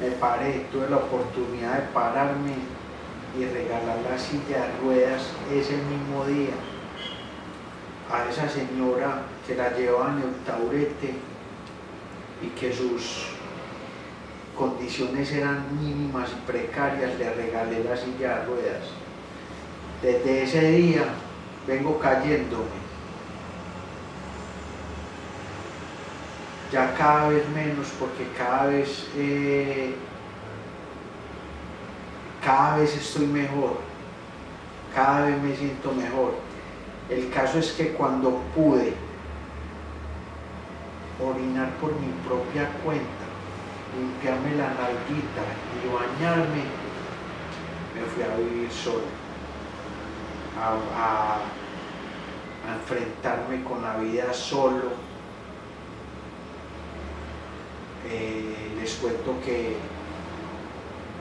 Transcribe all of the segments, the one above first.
me paré, tuve la oportunidad de pararme y regalar la silla de ruedas ese mismo día a esa señora que la llevaba en el taurete y que sus condiciones eran mínimas y precarias, le regalé la silla de ruedas. Desde ese día vengo cayéndome. Ya cada vez menos porque cada vez, eh, cada vez estoy mejor, cada vez me siento mejor. El caso es que cuando pude orinar por mi propia cuenta, limpiarme la nalguita y bañarme, me fui a vivir solo, a, enfrentarme con la vida solo. Eh, les cuento que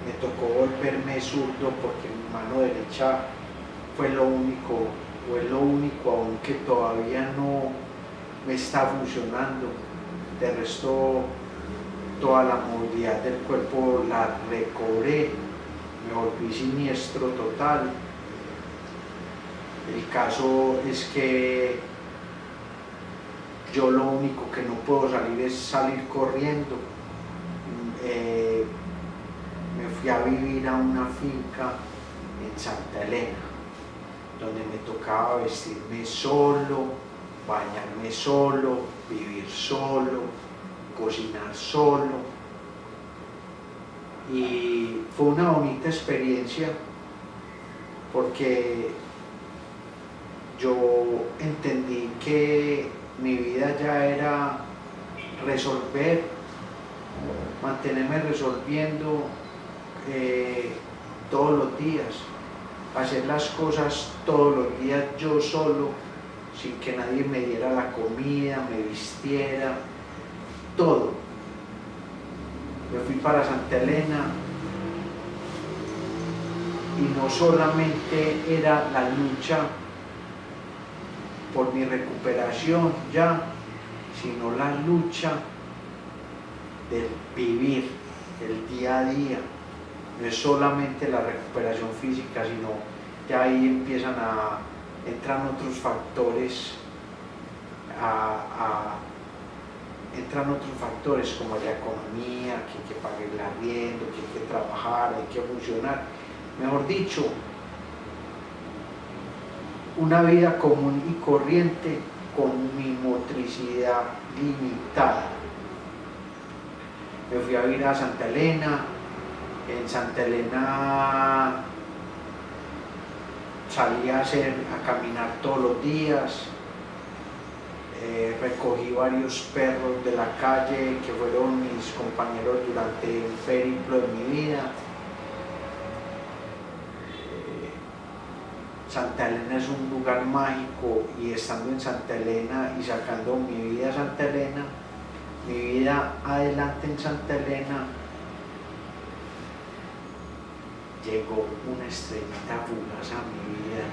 me tocó volverme zurdo porque mi mano derecha fue lo único, fue lo único aunque todavía no me está funcionando. De resto toda la movilidad del cuerpo la recobré, me volví siniestro total. El caso es que yo lo único que no puedo salir es salir corriendo. Eh, me fui a vivir a una finca en Santa Elena, donde me tocaba vestirme solo, bañarme solo, vivir solo, cocinar solo. Y fue una bonita experiencia porque yo entendí que mi vida ya era resolver, mantenerme resolviendo eh, todos los días, hacer las cosas todos los días yo solo, sin que nadie me diera la comida, me vistiera, todo. Me fui para Santa Elena y no solamente era la lucha por mi recuperación ya, sino la lucha del vivir el día a día. No es solamente la recuperación física, sino ya ahí empiezan a entrar otros factores entran otros factores como la economía, que hay que pagar el arriendo, que hay que trabajar, hay que funcionar. Mejor dicho, una vida común y corriente con mi motricidad limitada. Me fui a vivir a Santa Elena, en Santa Elena salí a, hacer, caminar todos los días, eh, recogí varios perros de la calle que fueron mis compañeros durante el periplo de mi vida. Santa Elena es un lugar mágico y estando en Santa Elena y sacando mi vida a Santa Elena, mi vida adelante en Santa Elena, llegó una estrellita fugaz a mi vida